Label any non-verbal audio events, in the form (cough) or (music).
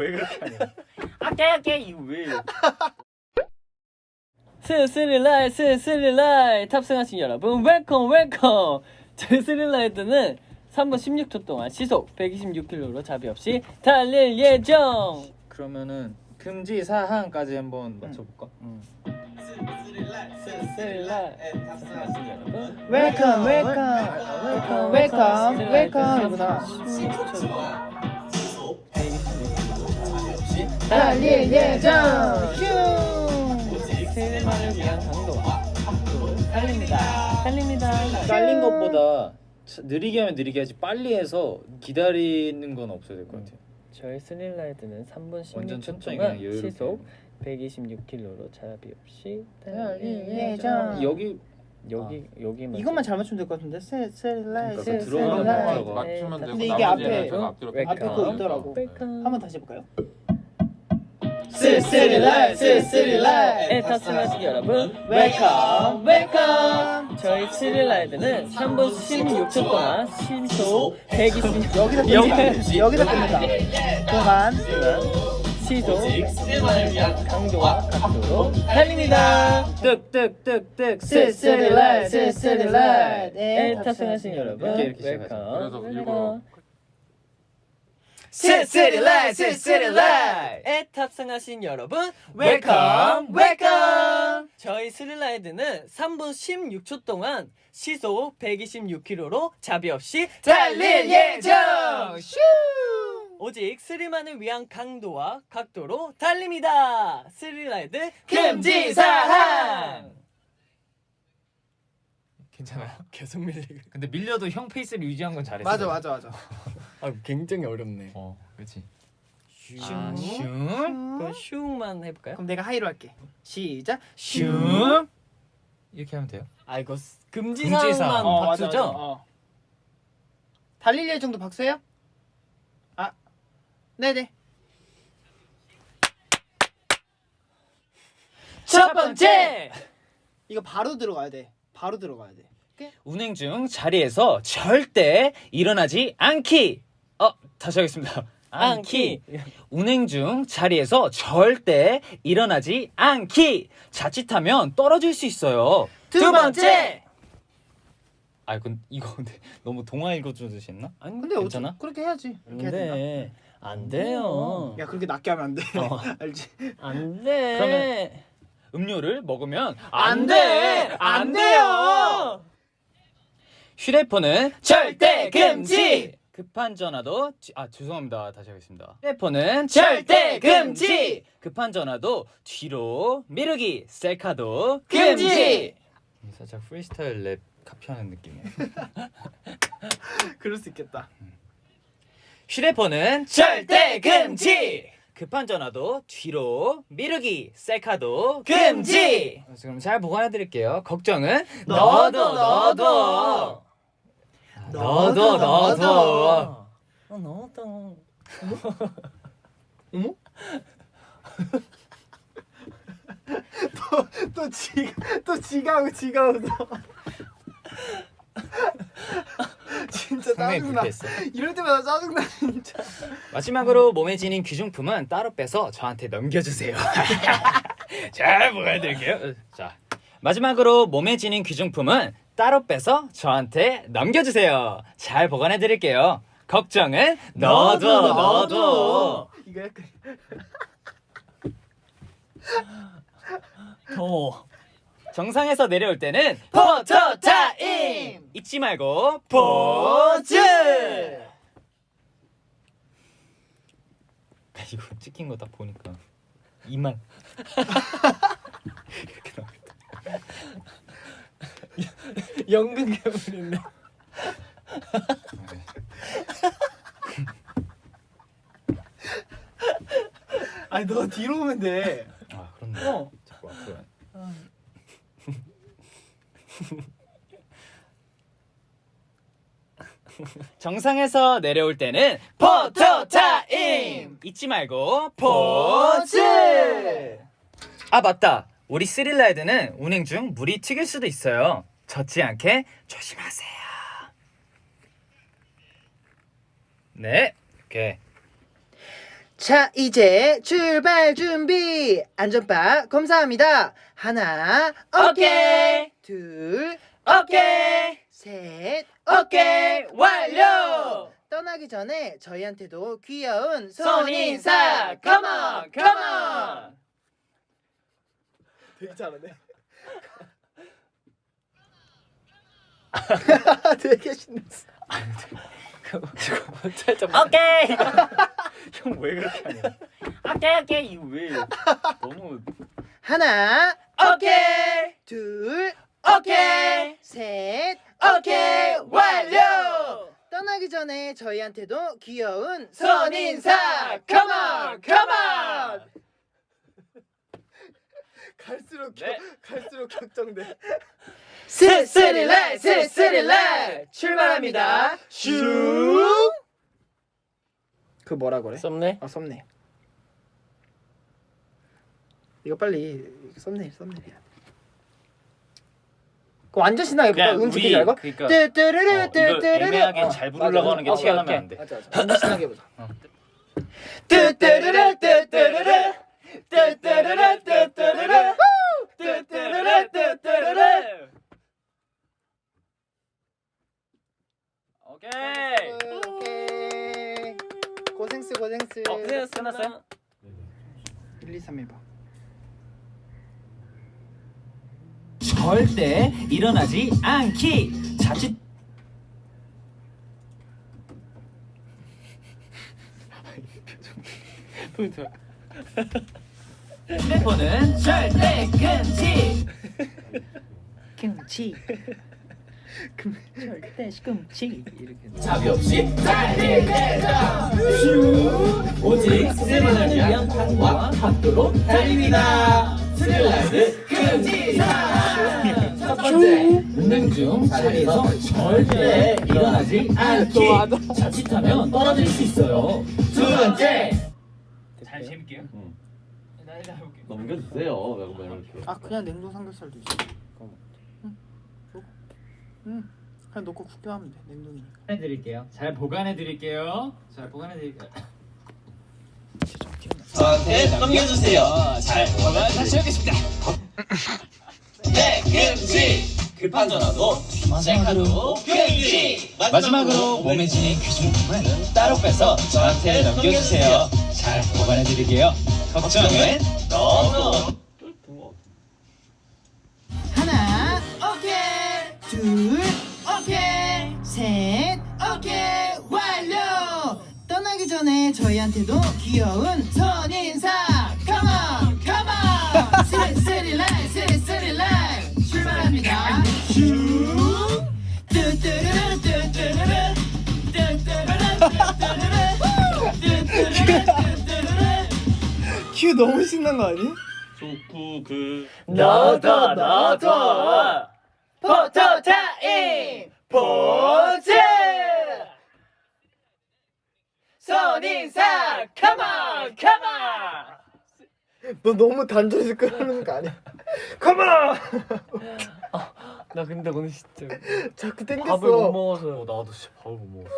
왜 그렇게 하냐 아깨 아깨 이거 왜? thrill ride thrill ride. 탑승하신 여러분 welcome welcome. 저희 thrill ride는 3분 16초 동안 시속 126km로 자비 없이 달릴 예정. 그러면은 금지 사항까지 한번 맞춰볼까? 스릴라이 탑승하신 여러분 welcome welcome. welcome welcome이구나 달릴 예정 스릴만을 위한 강도와 속도 달립니다 달립니다 빨린 것보다 차- 느리게 하면 느리게 하지 빨리 해서 기다리는 건 없어야 될 것 같아요 저희 스릴라이드는 3분 완전 16초 천천히 동안. 시속 126km로 잡이 없이 달릴 예정. 여기 여기 여기만 이것만 잘 맞추면 될 것 같은데 그러니까 그 세셀라이 들어가는 세셀라이. 박자가 맞추면 되고 근데 이게 앞에. 앞에 거 있더라고. 한번 다시 해볼까요? thrill ride, thrill ride 에 탑승하신 여러분 welcome welcome. 저희 thrill ride는 3분 16초 동안 시속 120 여기서 끝낸다. 여기서 끝낸다. 동안 시속 강도와 각도로 달립니다. 뜩뜩뜩뜩 thrill ride thrill ride 에 탑승하신 여러분 이렇게 이렇게 welcome. 그래서 일부러 thrill ride thrill ride 에 탑승하신 여러분 welcome welcome 저희 thrill ride는 3분 16초 동안 시속 126km로 자비 없이 달릴 예정. 슈 오직 스릴만을 위한 강도와 각도로 달립니다. thrill ride 금지사항 괜찮아요 계속 밀리고. 근데 밀려도 형 페이스를 유지한 건 잘했어 맞아 맞아 맞아 아 굉장히 어렵네. 어 그렇지 슝. 아, 슝 그럼 슝만 해볼까요? 그럼 내가 하이로 할게 시작 슝 이렇게 하면 돼요 아 이거 금지 금지사항. 사항만 어, 맞아, 박수죠? 맞아. 어. 달릴 예정도 박수예요? 아 네네 첫 번째 이거 바로 들어가야 돼 바로 들어가야 돼. 운행 중 자리에서 절대 일어나지 않기. 어 다시 하겠습니다. 안키. 운행 중 자리에서 절대 일어나지 않기. 자칫하면 떨어질 수 있어요. 두 번째! 아 이건 이거 근데 (laughs) 너무 동화 읽어주듯이 했나? 아니 근데 괜찮아? 어쩌 그렇게 해야지. 이렇게 안돼 안 돼요. 야 그렇게 낮게 하면 안 돼. 어. (laughs) 알지? 안 돼. 그러면 음료를 먹으면 안 돼! 안 돼요! 휴대폰은 절대 금지! 급한 전화도 뒤- 아 죄송합니다. 다시 하겠습니다. 휴대폰은 절대 금지! 급한 전화도 뒤로 미루기 셀카도 금지! 살짝 프리스타일 랩 카피하는 느낌이에요. (laughs) 그럴 수 있겠다. 휴대폰은 절대 금지 급한 전화도 뒤로 미루기 셀카도 금지! 그럼 잘 보관해 드릴게요. 걱정은? 너도 너도 너도. 너도. 어, 너도. (laughs) 어머? (laughs) 또 지가 또 지가 웃- 지가 웃어 진짜 상당히 짜증나. 불쾌했어 (laughs) 이럴 때마다 짜증나 진짜. 마지막으로 몸에 지닌 귀중품은 따로 빼서 저한테 넘겨주세요. (laughs) 잘 보관해 드릴게요. 자 마지막으로 몸에 지닌 귀중품은 따로 빼서 저한테 넘겨주세요. 잘 보관해 드릴게요. 걱정은 너도 너도 이거 약간. 더워. 정상에서 내려올 때는 포토 타임! 잊지 말고 포즈! 이거 찍힌 거 딱 보니까 이만. 이렇게 나오겠다 연극 괴물인데. 아니 너 뒤로 오면 돼. 아 그렇네 어. 자꾸 앞으로 가. (laughs) 정상에서 내려올 때는 포토 타임! 잊지 말고 포즈! 아 맞다. 우리 스릴라이드는 운행 중 물이 튀길 수도 있어요. 젖지 않게 조심하세요. 네. 오케이 자 이제 출발 준비 안전바 검사합니다 하나 오케이. 둘 오케이. 셋 오케이. 완료. 떠나기 전에 저희한테도 귀여운 손인사. Come on. Come on. 되게 잘하네 (laughs) 되게 신났어 살짝 오케이. (laughs) (laughs) 형 왜 그렇게 하냐? 오케이 오케이 이거 왜 너무 하나 오케이. 둘 오케이. 셋 오케이. 완료. 떠나기 전에 저희한테도 귀여운 손인사. Come on. Come on. (laughs) 갈수록 네. 갈수록 격정돼 스스릴라이 스스릴라이 출발합니다. 슝. 그 뭐라 그래? 썸네. 아 썸네일. 이거 빨리 썸네일 썸네일이야. 그 완전 신나게 볼까? 그냥 음 지키지 말고. 그러니까 어, 뚜뚜루루. 애매하게 어, 잘 부르려고. 하는 게 오케이. 나면 안 돼. 맞아 맞아. 완전 신나게 해보자. 뚜뚜루루 뚜뚜루루 뚜뚜루루 뚜뚜루루 뚜뚜루루 뚜뚜루루 오케이. 오케이. 고생스 고생스. 어, 네, 끝났어요? 1, 2, 3 해봐. 절대 일어나지 않기. 자칫 핸드폰은 절대 금지. (laughs) 김치. 절대 금치. 이렇게. 자비 없이 달릴 때다. 오직 스릴러를 위한 판과 각도로 달립니다. 스릴라이드 금지사. 첫 번째, 운행 중 자리에서 절대 일어나지 않기. 자칫하면 떨어질 수 있어요. 두 번째, 잘 재밌게요. 해볼게. 넘겨주세요. 아 그냥 냉동 삼겹살도 있어. 응. 그냥 놓고 구경하면 돼. 냉동이니까. 해드릴게요. 잘 보관해 드릴게요. 잘 보관해 드릴게요. 저한테 넘겨주세요. 잘 보면 다시 오겠습니다. 네, 금지. 급한 전화도 셀카도 금지. 마지막으로 몸에 지닌 귀중품은 따로 빼서 저한테 넘겨주세요. 잘 보관해 드릴게요. 걱정은 너무. 둘, 오케이. 셋, 오케이. 완료. 떠나기 전에 저희한테도 귀여운 손인사. Come on, come on. 스리스리라이, 스리스리라이. 출발합니다. 슝. 뚜뚜루루, 뚜뚜루루. 뚜뚜루루, 뚜뚜루루. 뚜뚜루루. 큐 너무 신난 거 아니? 좋고 그 너도 너도 포토 타임 포즈 손인사 come on come on 너 너무 단조해서 끄는 거 아니야? Come on! 나 근데 오늘 진짜 자꾸 밥을 못 땡겼어. 먹어서 나도 진짜 밥을 못 먹었어.